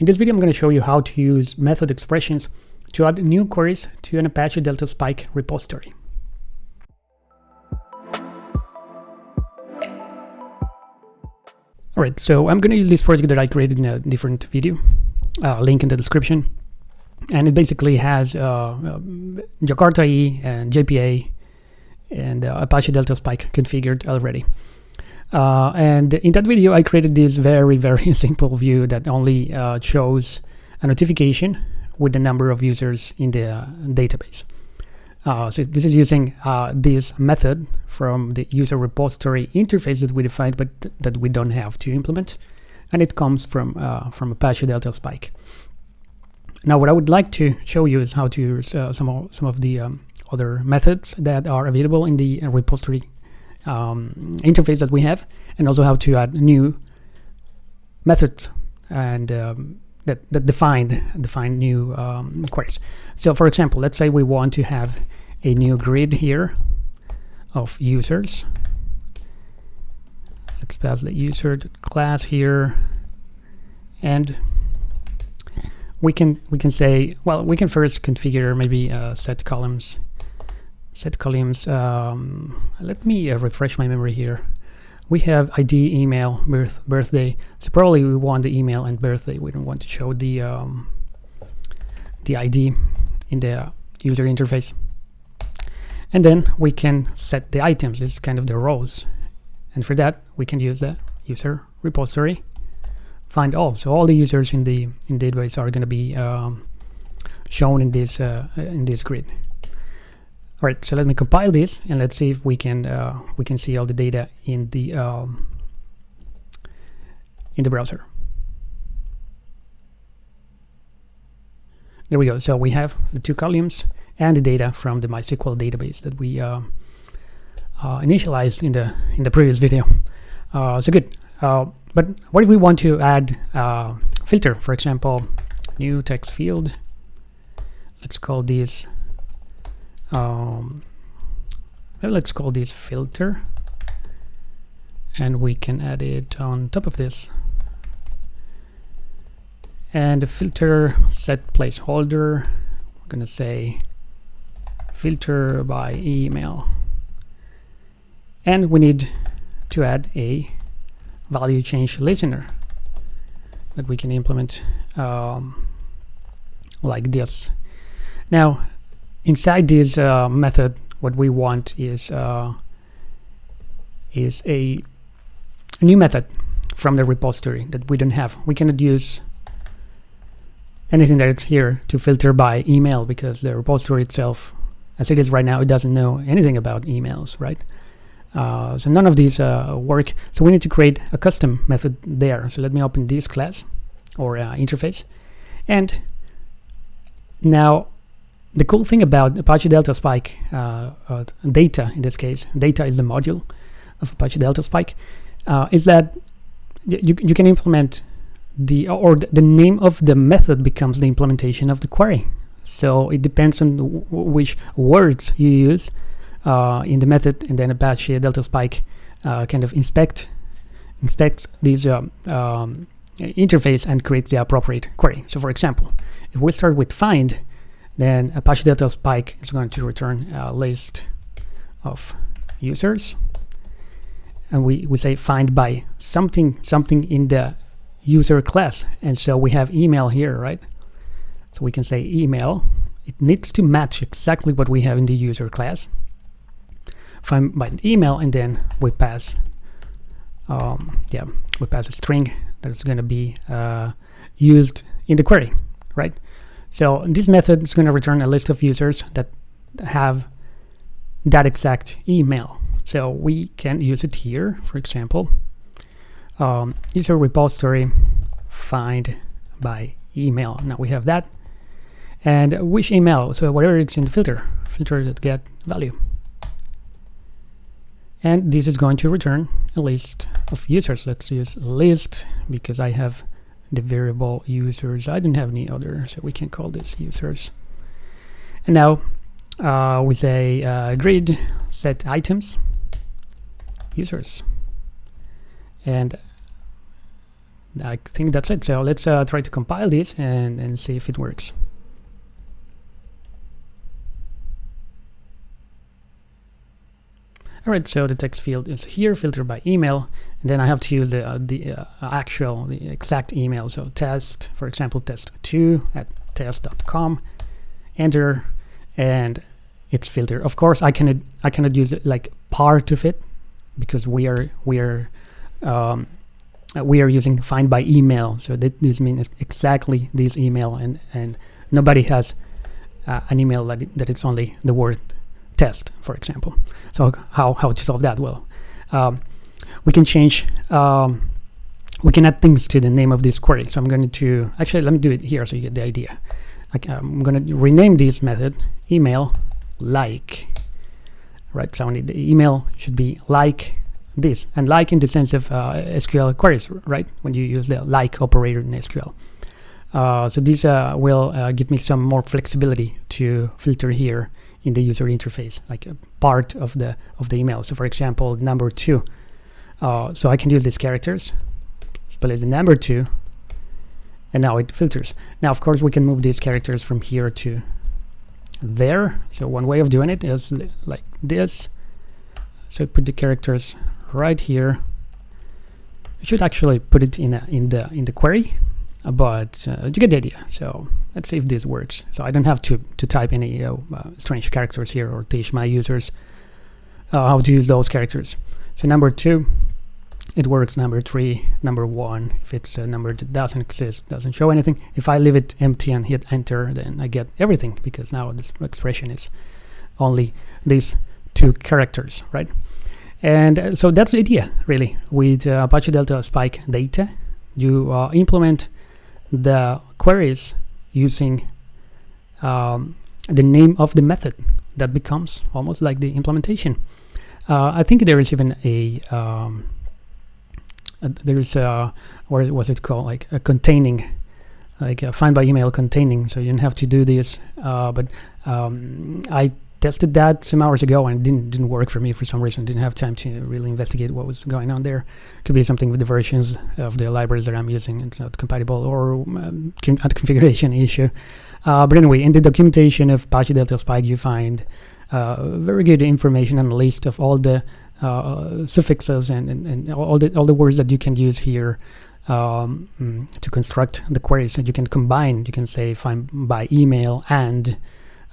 In this video, I'm going to show you how to use method expressions to add new queries to an Apache Delta Spike repository. Alright, so I'm going to use this project that I created in a different video, uh, link in the description. And it basically has uh, uh, Jakarta E and JPA and uh, Apache Delta Spike configured already. Uh, and in that video, I created this very, very simple view that only uh, shows a notification with the number of users in the uh, database. Uh, so this is using uh, this method from the user repository interface that we defined, but th that we don't have to implement. And it comes from, uh, from Apache Delta Spike. Now, what I would like to show you is how to use some, of, some of the um, other methods that are available in the repository um, interface that we have and also how to add new methods and um, that, that define define new um, queries. So for example, let's say we want to have a new grid here of users. Let's pass the user class here and we can we can say well we can first configure maybe uh, set columns set columns. Um, let me uh, refresh my memory here. We have ID, email, birth, birthday. So probably we want the email and birthday. We don't want to show the um, the ID in the user interface. And then we can set the items. Is kind of the rows. And for that, we can use the user repository find all. So all the users in the in database are going to be um, shown in this uh, in this grid. All right, so let me compile this and let's see if we can uh, we can see all the data in the um, in the browser. There we go. So we have the two columns and the data from the MySQL database that we uh, uh, initialized in the in the previous video. Uh, so good. Uh, but what if we want to add uh, filter, for example, new text field? Let's call this um, let's call this filter. And we can add it on top of this. And the filter set placeholder we're gonna say filter by email. And we need to add a value change listener that we can implement um, like this. Now inside this uh, method what we want is uh, is a new method from the repository that we don't have. We cannot use anything that's here to filter by email because the repository itself as it is right now it doesn't know anything about emails right? Uh, so none of these uh, work. So we need to create a custom method there. So let me open this class or uh, interface. And now the cool thing about Apache Delta Spike uh, uh, data in this case, data is the module of Apache Delta Spike, uh, is that you, you can implement the or the name of the method becomes the implementation of the query. So it depends on which words you use uh, in the method, and then Apache Delta Spike uh, kind of inspect inspects this um, um, interface and create the appropriate query. So for example, if we start with find, then Apache Delta Spike is going to return a list of users. And we, we say find by something, something in the user class. And so we have email here, right? So we can say email. It needs to match exactly what we have in the user class. Find by email, and then we pass, um, yeah, we pass a string that is going to be uh, used in the query, right? So this method is going to return a list of users that have that exact email. So we can use it here, for example, um, user repository find by email. Now we have that. And which email? So whatever it's in the filter, filter that get value. And this is going to return a list of users. Let's use list because I have the variable users. I didn't have any other, so we can call this users. And now uh, with a uh, grid set items users. And I think that's it. So let's uh, try to compile this and, and see if it works. All right, so the text field is here, filtered by email, then I have to use the, uh, the uh, actual, the exact email. So test, for example, test2 at test.com, enter, and it's filtered. Of course, I cannot, I cannot use it like part of it because we are, we are, um, we are using find by email. So this means exactly this email, and and nobody has uh, an email that that it's only the word test, for example. So how, how to solve that? Well, um, we can change, um, we can add things to the name of this query. So I'm going to, actually, let me do it here so you get the idea. Okay, I'm going to rename this method email like, right? So the email should be like this, and like in the sense of uh, SQL queries, right? When you use the like operator in SQL. Uh, so this uh, will uh, give me some more flexibility to filter here in the user interface, like a part of the of the email. So for example, number two. Uh, so I can use these characters, place the number two, and now it filters. Now, of course, we can move these characters from here to there. So one way of doing it is like this. So put the characters right here. You should actually put it in a, in the in the query uh, but uh, you get the idea. So let's see if this works. So I don't have to, to type any uh, strange characters here or teach my users how to use those characters. So number two, it works. Number three, number one, if it's a number that doesn't exist, doesn't show anything. If I leave it empty and hit enter, then I get everything because now this expression is only these two characters, right? And uh, so that's the idea, really, with uh, Apache Delta Spike data. You uh, implement the queries using um, the name of the method that becomes almost like the implementation. Uh, I think there is even a, um, a there is a what was it called like a containing like a find by email containing so you didn't have to do this uh, but um, I tested that some hours ago and it didn't didn't work for me for some reason. Didn't have time to really investigate what was going on there. Could be something with the versions of the libraries that I'm using. It's not compatible or um, a configuration issue. Uh, but anyway, in the documentation of Apache Delta Spike, you find uh, very good information and a list of all the uh, suffixes and, and, and, all the all the words that you can use here um, to construct the queries that you can combine. You can say find by email and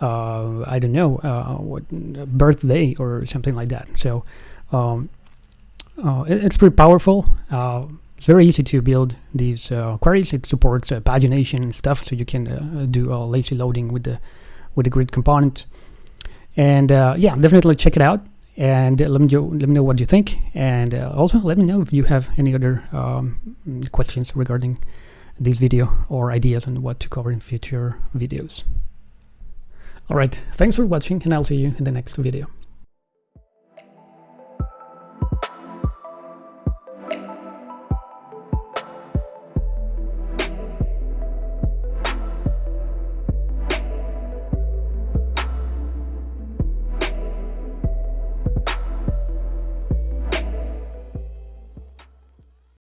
uh, I don't know uh, what birthday or something like that. So um, uh, it, it's pretty powerful. it's very easy to build these queries. It supports pagination and stuff, so you can do lazy loading with the with the grid component. And yeah, definitely check it out and let me let me know what you think and uh, also let me know if you have any other um, questions regarding this video or ideas on what to cover in future videos. Alright, thanks for watching and I'll see you in the next video.